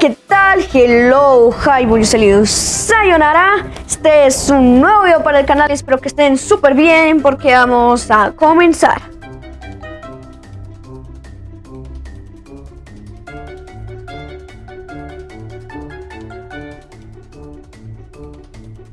¿qué tal? Hello, hi, salido Sayonara. Este es un nuevo video para el canal. Espero que estén súper bien porque vamos a comenzar.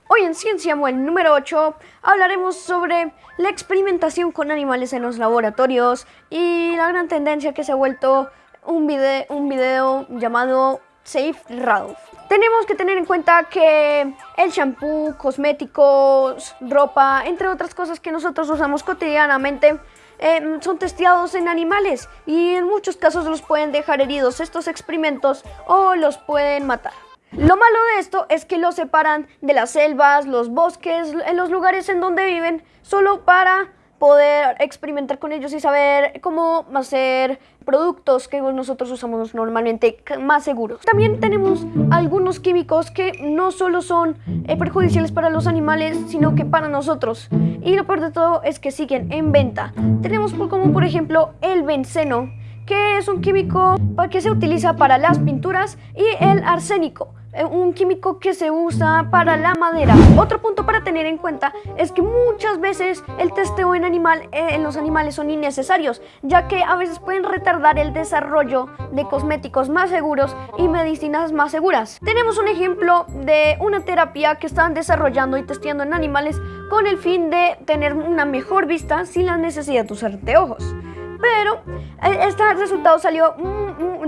Hoy en Ciencia Muel número 8 hablaremos sobre la experimentación con animales en los laboratorios y la gran tendencia que se ha vuelto un video, un video llamado Safe Ralph. Tenemos que tener en cuenta que el shampoo, cosméticos, ropa, entre otras cosas que nosotros usamos cotidianamente, eh, son testeados en animales y en muchos casos los pueden dejar heridos estos experimentos o los pueden matar. Lo malo de esto es que los separan de las selvas, los bosques, en los lugares en donde viven, solo para poder experimentar con ellos y saber cómo hacer productos que nosotros usamos normalmente más seguros. También tenemos algunos químicos que no solo son eh, perjudiciales para los animales, sino que para nosotros. Y lo peor de todo es que siguen en venta. Tenemos como por ejemplo el benceno, que es un químico que se utiliza para las pinturas, y el arsénico, un químico que se usa para la madera. Otro punto para tener en cuenta es que muchas veces el testeo en, animal, eh, en los animales son innecesarios, ya que a veces pueden retardar el desarrollo de cosméticos más seguros y medicinas más seguras. Tenemos un ejemplo de una terapia que están desarrollando y testeando en animales con el fin de tener una mejor vista sin la necesidad de usar anteojos. Pero eh, este resultado salió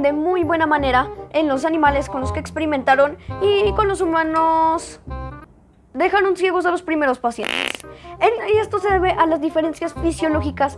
de muy buena manera en los animales con los que experimentaron y con los humanos dejaron ciegos a los primeros pacientes. y esto se debe a las diferencias fisiológicas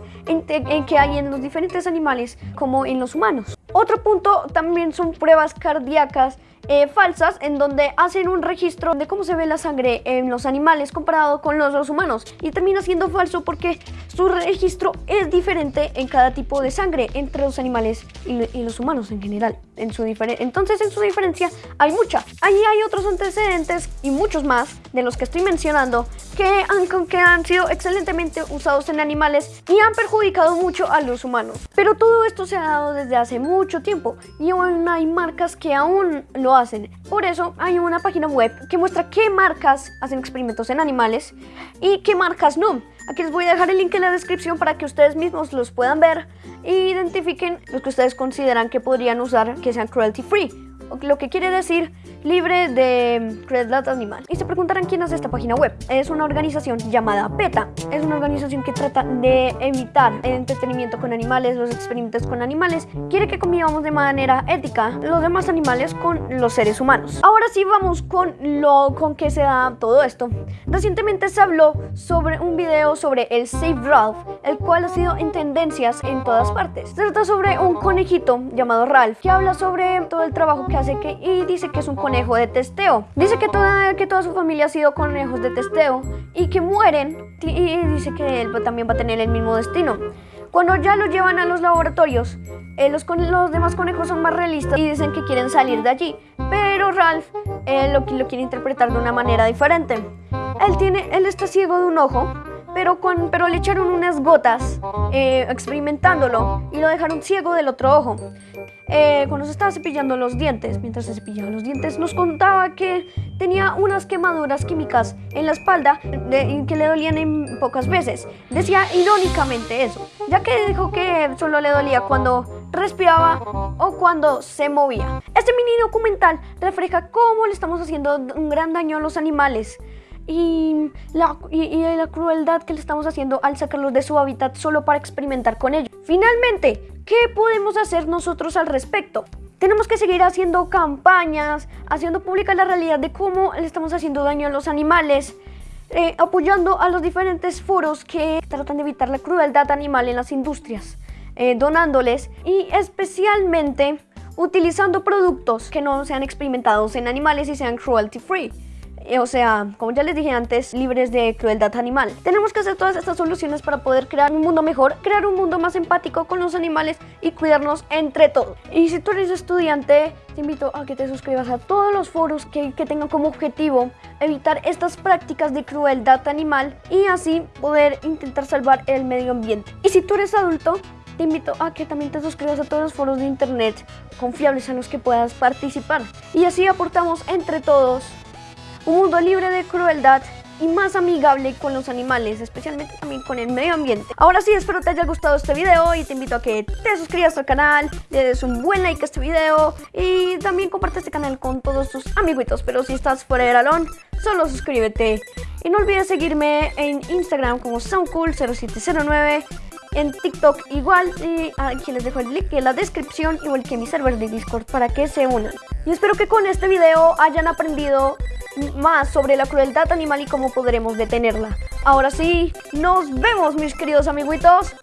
que hay en los diferentes animales como en los humanos. Otro punto también son pruebas cardíacas eh, falsas en donde hacen un registro de cómo se ve la sangre en los animales comparado con los, humanos y termina siendo falso porque su registro es diferente en cada tipo de sangre entre los animales y, los humanos en general. En su Entonces en su diferencia hay mucha. Ahí hay otros antecedentes y muchos más de los que estoy mencionando que han, que han sido excelentemente usados en animales y han perjudicado mucho a los humanos. Pero todo esto se ha dado desde hace mucho tiempo y aún hay marcas que aún lo hacen. Por eso hay una página web que muestra qué marcas hacen experimentos en animales y qué marcas no. Aquí les voy a dejar el link en la descripción para que ustedes mismos los puedan ver e identifiquen los que ustedes consideran que podrían usar que sean cruelty free. Lo que quiere decir libre de crueldad animal. Y se preguntarán quién hace esta página web. Es una organización llamada PETA. Es una organización que trata de evitar el entretenimiento con animales, los experimentos con animales. Quiere que convivamos de manera ética los demás animales con los seres humanos. Ahora sí vamos con lo con que se da todo esto. Recientemente se habló sobre un video sobre el Save Ralph, el cual ha sido en tendencias en todas partes. Se trata sobre un conejito llamado Ralph que habla sobre todo el trabajo que hace que, y dice que es un conejo de testeo. Dice que toda, que toda su familia ha sido conejos de testeo y que mueren y dice que él también va a tener el mismo destino. Cuando ya lo llevan a los laboratorios, eh, los, los, demás conejos son más realistas y dicen que quieren salir de allí. Pero Ralph eh, lo, lo quiere interpretar de una manera diferente. Él, tiene, él está ciego de un ojo, pero, le echaron unas gotas eh, experimentándolo y lo dejaron ciego del otro ojo. Eh, cuando se estaba cepillando los dientes, mientras se cepillaba los dientes, nos contaba que tenía unas quemaduras químicas en la espalda que le dolían en pocas veces. Decía irónicamente eso, ya que dijo que solo le dolía cuando respiraba o cuando se movía. Este mini documental refleja cómo le estamos haciendo un gran daño a los animales y la, y, la crueldad que le estamos haciendo al sacarlos de su hábitat solo para experimentar con ellos. Finalmente, ¿qué podemos hacer nosotros al respecto? Tenemos que seguir haciendo campañas, haciendo pública la realidad de cómo le estamos haciendo daño a los animales, eh, apoyando a los diferentes foros que tratan de evitar la crueldad animal en las industrias, eh, donándoles y especialmente utilizando productos que no sean experimentados en animales y sean cruelty free. Eh, o sea, como ya les dije antes, libres de crueldad animal. Tenemos que hacer todas estas soluciones para poder crear un mundo mejor, crear un mundo más empático con los animales y cuidarnos entre todos. Y si tú eres estudiante, te invito a que te suscribas a todos los foros que, que tengan como objetivo evitar estas prácticas de crueldad animal y así poder intentar salvar el medio ambiente. Y si tú eres adulto, te invito a que también te suscribas a todos los foros de internet confiables en los que puedas participar. Y así aportamos entre todos un mundo libre de crueldad y más amigable con los animales, especialmente también con el medio ambiente. Ahora sí, espero te haya gustado este video y te invito a que te suscribas al canal, le des un buen like a este video y también comparte este canal con todos tus amiguitos. Pero si estás fuera de Alon, solo suscríbete. Y no olvides seguirme en Instagram como soundcool0709 en TikTok igual y aquí les dejo el link en la descripción igual que mi server de Discord para que se unan. Y espero que con este video hayan aprendido más sobre la crueldad animal y cómo podremos detenerla. Ahora sí, nos vemos mis queridos amiguitos.